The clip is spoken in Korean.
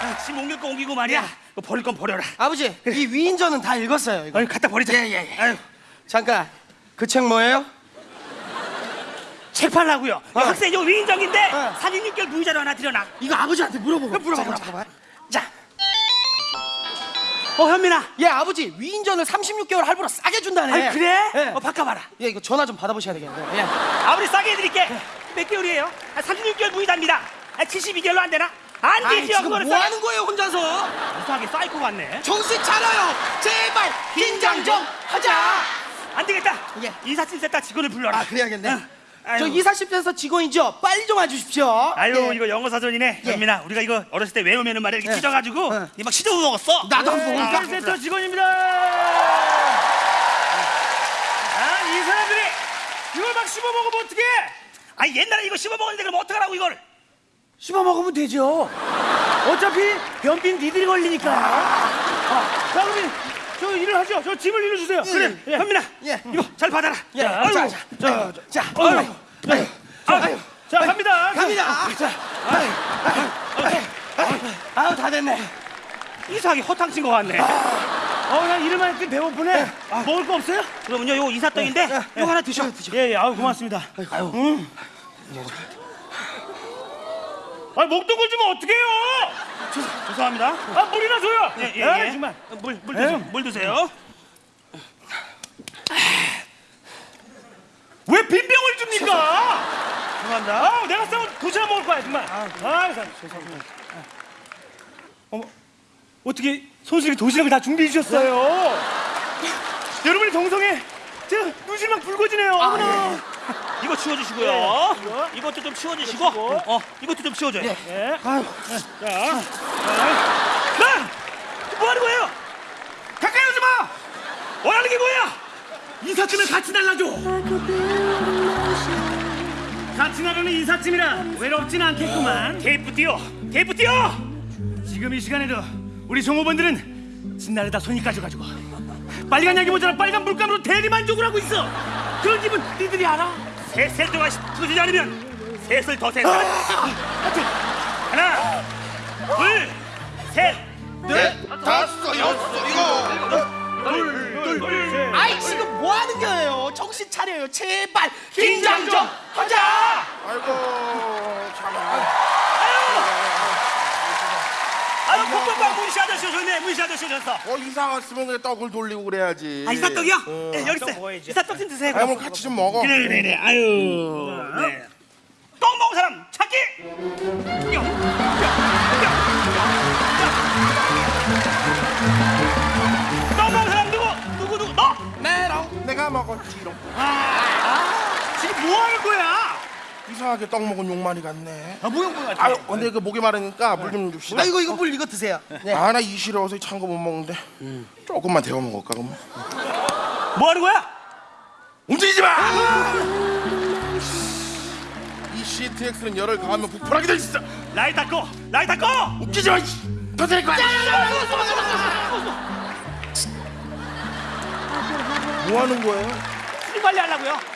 예. 아, 짐 옮길 거 옮기고 말이야 야. 너 버릴 건 버려라 아버지 이 위인전은 다 읽었어요 이거 아니 갖다 버리자 예, 예, 예. 아유, 잠깐 그 책 뭐예요? 책 팔라고요 어. 야, 학생 이거 위인정인데 어. 사진 6개월 무이자로 하나 드려놔 이거 아버지한테 물어보고 물어봐. 잠깐만. 자, 어 현민아 예 아버지 위인전을 36개월 할부로 싸게 준다네 아니 그래? 예. 어 바꿔봐라 예 이거 전화 좀 받아보셔야 되겠네요 예. 아버지 싸게 해드릴게 몇 개월이에요? 아, 36개월 무이자입니다 아, 72개월로 안 되나? 안 되지요 지금 그거는 뭐 하는 거예요 혼자서? 이상하게 사이코 같네. 정신 차려요! 제발 긴장 좀 하자! 안 되겠다. 예. 센터 직원을 불러라. 아 그래야겠네. 응. 저 이삿짐센터 직원이죠? 빨리 좀 와주십시오. 아유 예. 이거 영어 사전이네. 예. 현민아 우리가 이거 어렸을 때 외우면은 말이야. 이렇게 예. 찢어가지고 예. 막 씹어 먹었어. 나도 한번 먹을까? 센터 직원입니다. 아 이 사람들이 이걸 막 씹어 먹으면 어떡해? 아니 옛날에 이거 씹어 먹었는데 그럼 어떡하라고 이걸 씹어 먹으면 되죠. 어차피 변빈 니들이 걸리니까. 아, 자, 그러면 저 일을 하죠. 저 짐을 일어주세요. 그래 예. 현민아 예. 이거 잘 받아라 예. 자, 아이고. 자, 자, 자, 자 아유, 아유, 자, 갑니다. 갑니다 아유 다 됐네 이상하게 허탕친 거 같네 어, 그냥 이름만 이렇게 배고프네. 먹을 거 없어요? 그러면요 요거 이사떡인데 이거 하나 드셔 예, 예. 아유, 고맙습니다. 아유. 음. 아, 목도 굴지면 어떡해요? 죄송합니다 아, 물이나 줘요. 예, 예, 아, 예. 정말. 물, 물 드세요 예. 물 드세요 왜 빈병을 줍니까? 죄송합니다 아, 내가 싸면 도시락 먹을 거야, 정말. 아, 아 죄송합니다. 어머, 어떻게 손수이 도시락을 다 준비해 주셨어요? 여러분의 정성에 제가 눈실 막 붉어지네요. 어머나. 이거 치워주시고요 예, 이거. 이것도 좀 치워주시고 치우고. 어 이것도 좀 치워줘요 예. 아유 자, 야! 뭐 하는 거예요? 가까이 오지 마. 원하는 게 뭐야? 이삿짐을 같이 달라줘. 같이 나가는 이삿짐이라 외롭진 않겠구만. 테이프 띄워 테이프 띄워 지금 이 시간에도 우리 종업원들은 진날에다 손이 까져가지고 빨간 약이 모자라 빨간 물감으로 대리만족을 하고 있어. 그런 기분 니들이 알아? 셋을 동안 터지지 않으면 셋을 더 센다 하나 둘셋. 넷, 다섯, 여섯, 일곱. 아이 지금 뭐 하는 거예요? 정신 차려요. 제발. 긴장 좀 하자 아이고, 참. 아유 콩콩콩 문시 아저씨 아저씨 오셨어 어, 이사 왔으면 그래 떡을 돌리고 그래야지. 아 이사 떡이요? 어. 네, 여기 있어요 먹어야지. 이사 떡 좀 드세요 아이, 뭐 같이 좀 먹어. 그래 그래 그래 아유 네. 떡 먹은 사람 찾기. 떡 먹은 사람 누구 누구 누구 너 메롱. 내가 먹었지롱. 지금 뭐 하는 거야 이상하게 떡 먹은 용만이 같네. 아 뭐야 뭐야 아유, 근데 그 목이 마르니까 물 좀 줍시다. 아 이거 이거 물 이거 드세요 네. 아, 나 이 시려워서 찬 거 못 먹는데. 조금만 데워 먹을까, 그러면? 뭐 하는 거야 움직이지 마! 이 CTX는 열을 가하면 부풀하게 돼 있어. 라이 닦고 라이 닦고 웃기지 마, 될 거야. 뭐 하는 거예요? 수리 관리 하려고요